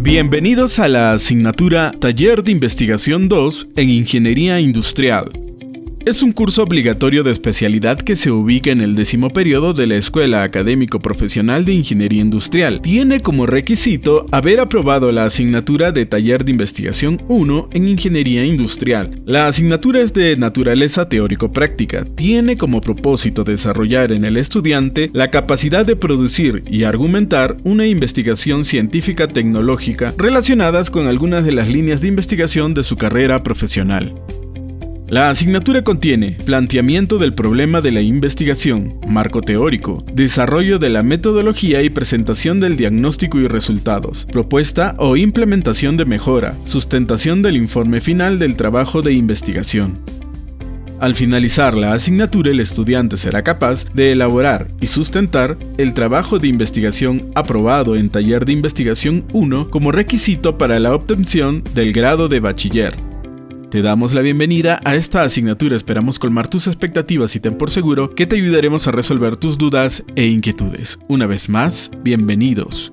Bienvenidos a la asignatura Taller de Investigación 2 en Ingeniería Industrial. Es un curso obligatorio de especialidad que se ubica en el décimo periodo de la Escuela Académico Profesional de Ingeniería Industrial. Tiene como requisito haber aprobado la asignatura de Taller de Investigación 1 en Ingeniería Industrial. La asignatura es de naturaleza teórico-práctica. Tiene como propósito desarrollar en el estudiante la capacidad de producir y argumentar una investigación científica tecnológica relacionadas con algunas de las líneas de investigación de su carrera profesional. La asignatura contiene planteamiento del problema de la investigación, marco teórico, desarrollo de la metodología y presentación del diagnóstico y resultados, propuesta o implementación de mejora, sustentación del informe final del trabajo de investigación. Al finalizar la asignatura, el estudiante será capaz de elaborar y sustentar el trabajo de investigación aprobado en Taller de Investigación 1 como requisito para la obtención del grado de bachiller. Te damos la bienvenida a esta asignatura, esperamos colmar tus expectativas y ten por seguro que te ayudaremos a resolver tus dudas e inquietudes. Una vez más, bienvenidos.